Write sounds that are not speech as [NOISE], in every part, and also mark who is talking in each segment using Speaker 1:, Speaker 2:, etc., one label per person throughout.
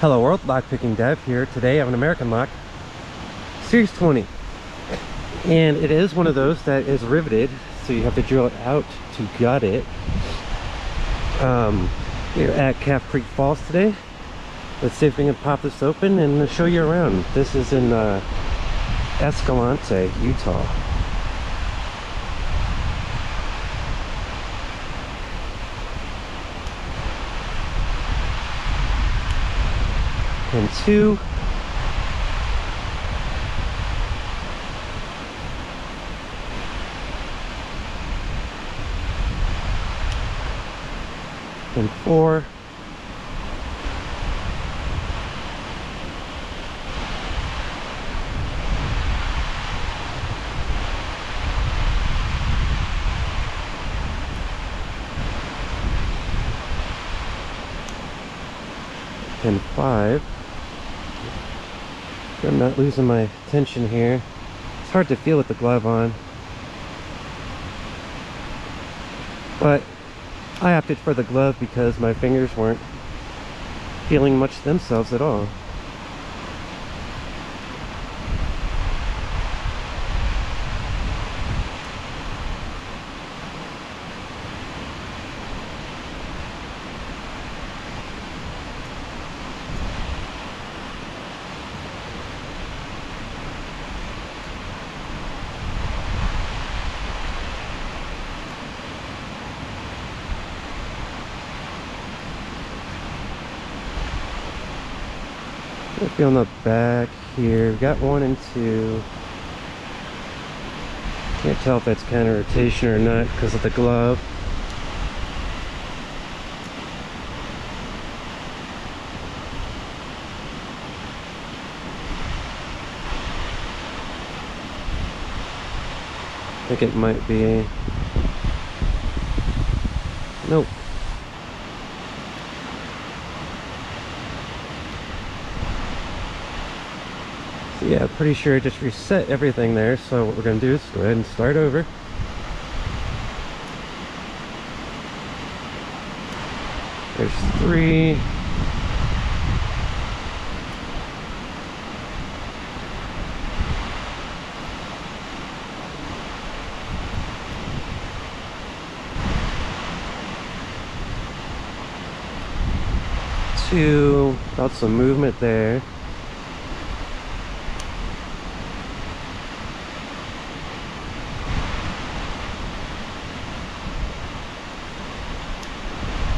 Speaker 1: Hello world, lockpicking dev here. Today I have an American lock, Series 20. And it is one of those that is riveted, so you have to drill it out to gut it. Um, we're at Calf Creek Falls today. Let's see if we can pop this open and show you around. This is in uh, Escalante, Utah. pin 2 pin 4 pin 5 I'm not losing my tension here. It's hard to feel with the glove on. But I opted for the glove because my fingers weren't feeling much themselves at all. Feel on the back here. We got one and two. Can't tell if that's kind of rotation or not because of the glove. I think it might be. Nope. Yeah, pretty sure it just reset everything there. So what we're going to do is go ahead and start over. There's three. Two, got some movement there.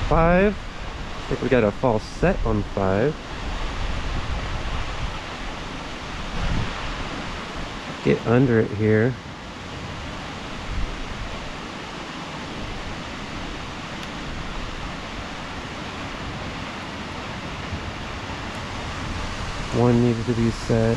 Speaker 1: Five. I think we got a false set on five. Get under it here. One needed to be set.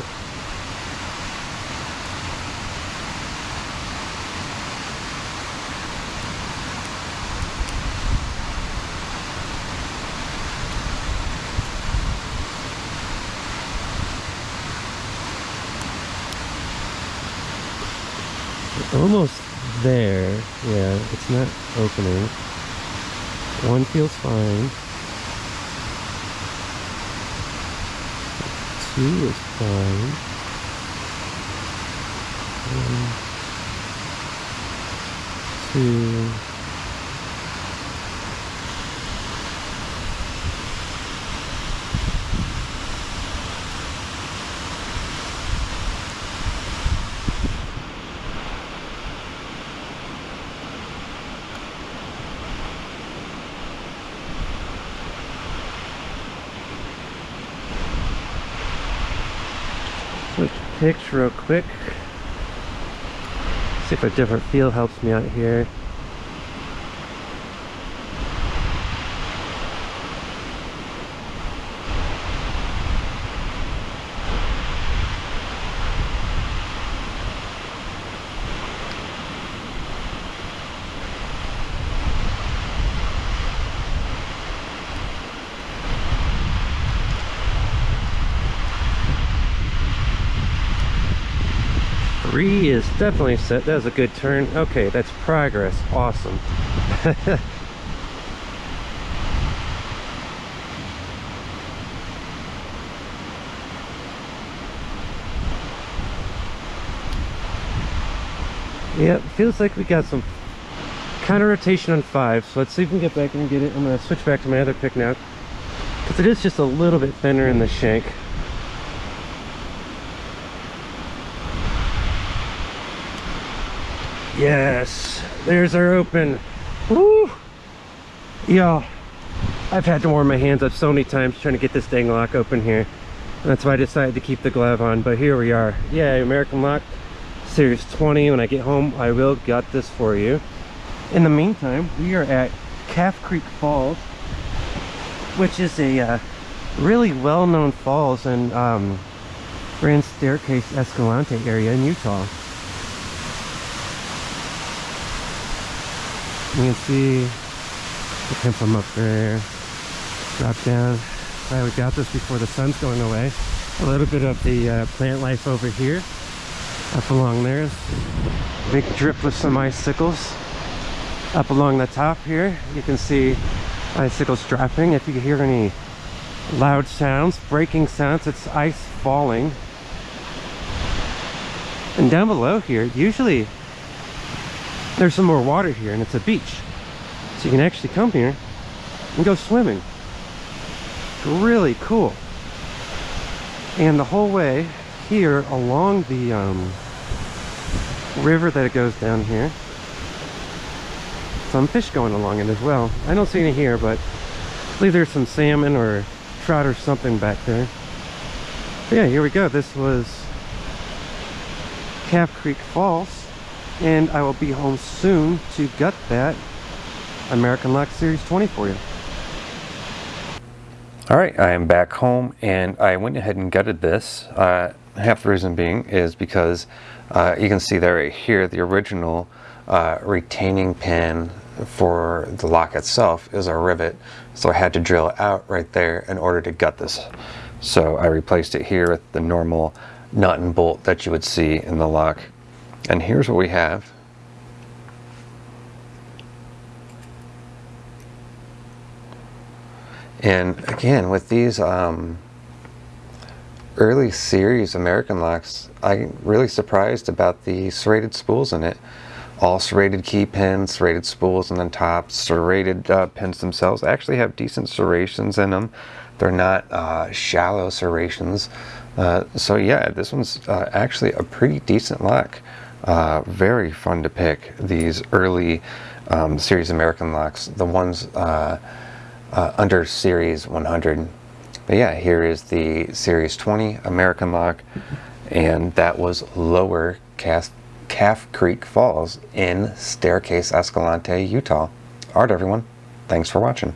Speaker 1: Almost there. Yeah, it's not opening. One feels fine. Two is fine. One, two, picks real quick. See if a different feel helps me out here. Three is definitely set. That was a good turn. Okay, that's progress. Awesome. [LAUGHS] Yeah, feels like we got some counter rotation on five. So let's see if we can get back and get it. I'm going to switch back to my other pick now. Because it is just a little bit thinner in the shank. Yes, there's our open. Woo! Yeah, I've had to warm my hands up so many times trying to get this dang lock open here. That's why I decided to keep the glove on, but here we are. Yeah, American Lock Series 20. When I get home, I will got this for you. In the meantime, we are at Calf Creek Falls, which is a uh, really well-known falls in um, Grand Staircase Escalante area in Utah. You can see the come from up there, drop down. Glad we got this before the sun's going away. A little bit of the uh, plant life over here, up along there. Big drip with some icicles. Up along the top here, you can see icicles dropping. If you hear any loud sounds, breaking sounds, it's ice falling. And down below here, usually there's some more water here and it's a beach. So you can actually come here and go swimming. It's Really cool. And the whole way here along the um, river that it goes down here, some fish going along it as well. I don't see any here, but I believe there's some salmon or trout or something back there. But yeah, here we go. This was Calf Creek Falls and I will be home soon to gut that American Lock Series 20 for you.
Speaker 2: All right, I am back home and I went ahead and gutted this. Uh, half the reason being is because uh, you can see there right here the original uh, retaining pin for the lock itself is a rivet. So I had to drill out right there in order to gut this. So I replaced it here with the normal nut and bolt that you would see in the lock. And here's what we have. And again, with these um, early series American locks, I'm really surprised about the serrated spools in it. All serrated key pins, serrated spools on the top, serrated uh, pins themselves actually have decent serrations in them. They're not uh, shallow serrations. Uh, so yeah, this one's uh, actually a pretty decent lock. Uh, very fun to pick these early um, series American locks, the ones uh, uh, under series 100. But yeah, here is the series 20 American lock, and that was lower Calf, Calf Creek Falls in Staircase Escalante, Utah. Alright everyone, thanks for watching.